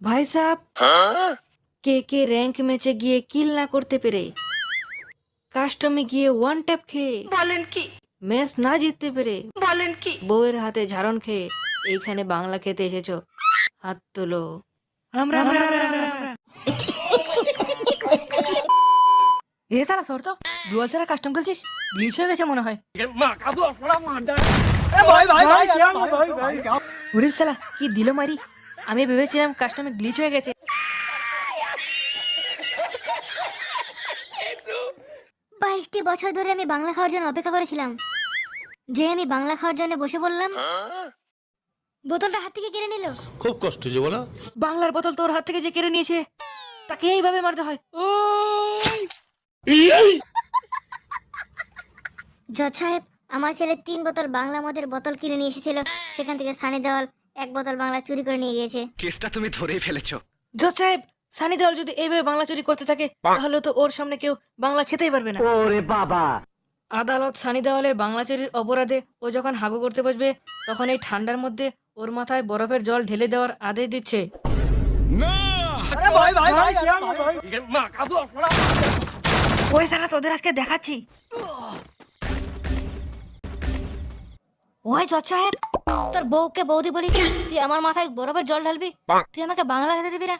ভাই সাহেব কে কে র্যাঙ্ক ম্যাচে গিয়ে কিল না করতে পেরে কাস্টমে গিয়ে ওয়ান ট্যাপ খেয়ে বলেন কি ম্যাচ না জিততে পেরে বলেন কি বউয়ের হাতে ঝাড়ন খেয়ে এইখানে বাংলা খেতে এসেছ হাত তোলো আমরা। এ সারা সর তো ডুয়াল সারা কাস্টম খেলছিস গ্লিচ হয়ে গেছে মনে হয় সালা কি দিল মারি আমি ভেবেছিলাম কাস্টমে গ্লিচ হয়ে গেছে। বাইশটি বছর ধরে আমি বাংলা খাওয়ার জন্য অপেক্ষা করেছিলাম। যে আমি বাংলা খাওয়ার জন্য বসে বললাম বোতলটা হাত থেকে কেড়ে নিল। খুব কষ্ট যে বলো। বাংলার বোতল তোর হাত থেকে যে কেড়ে নিয়েছে তাকে এইভাবে মারতে হয়। ও জজ সাহেব আমার ছেলে তিন বোতল বাংলা মদের বোতল কিনে নিয়ে এসেছিল সেখান থেকে সানি দেওয়াল এক বোতল বাংলা চুরি করে নিয়ে গিয়েছে। কেসটা তুমি ধরেই ফেলেছো। জজ সাহেব সানি দেওয়াল যদি এইভাবে বাংলা চুরি করতে থাকে তাহলে তো ওর সামনে কেউ বাংলা খেতেই পারবে না। ওরে বাবা। আদালত সানি দেওয়ালে বাংলা চুরির অপরাধে ও যখন হাগু করতে বসবে তখন এই ঠান্ডার মধ্যে ওর মাথায় বরফের জল ঢেলে দেওয়ার আদেশ দিচ্ছে। ওই সালা তোদের আজকে দেখাচ্ছি। ওই জজ সাহেব তোর বউকে বৌদি বলি তুই আমার মাথায় বরফের জল ঢালবি তুই আমাকে বাংলা খেতে দিবি না?